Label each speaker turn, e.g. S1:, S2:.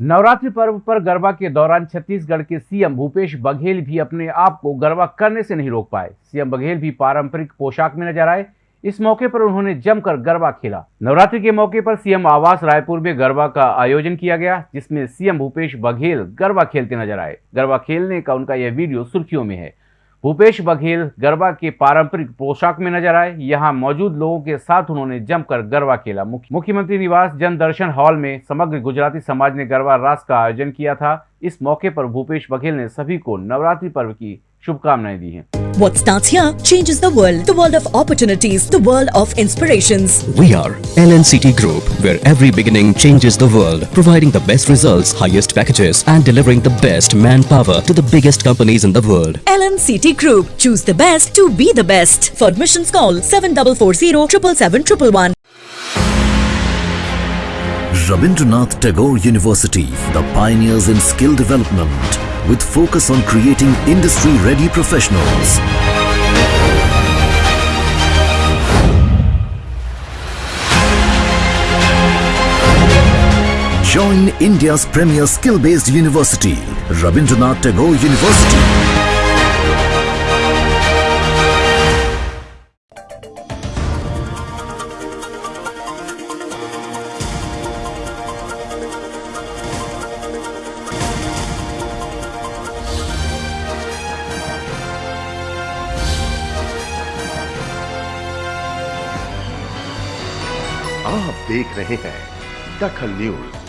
S1: नवरात्रि पर्व पर गरबा के दौरान छत्तीसगढ़ के सीएम भूपेश बघेल भी अपने आप को गरबा करने से नहीं रोक पाए। सीएम बघेल भी पारंपरिक पोशाक में नज़र आए। इस मौके पर उन्होंने जमकर गरबा खेला। नवरात्रि के मौके पर सीएम आवास रायपुर में गरबा का आयोजन किया गया, जिसमें सीएम भूपेश बघेल गरबा खेलते नज़र आए। गरबा खेलने का उनका यह वीडियो सुर्खियों में है। भूपेश बघेल गरबा के पारंपरिक पोशाक में नज़र आए। यहाँ मौजूद लोगों के साथ उन्होंने जमकर गरबा खेला। मुख्यमंत्री निवास जन दर्शन हॉल में समग्र गुजराती समाज ने गरबा रास का आयोजन किया था। इस मौके पर भूपेश बघेल ने सभी को नवरात्रि पर्व की शुभकामनाएं दी हैं
S2: What starts here changes the world. The world of opportunities, the world of inspirations.
S3: We are LNCT Group, where every beginning changes the world, providing the best results, highest packages, and delivering the best manpower to the biggest companies in the world.
S2: LNCT Group. Choose the best to be the best. For admissions call 7440 777
S4: Rabindranath Tagore University, the pioneers in skill development, with focus on creating industry-ready professionals. Join India's premier skill-based university, Rabindranath Tagore University.
S5: आप देख रहे हैं दखल news.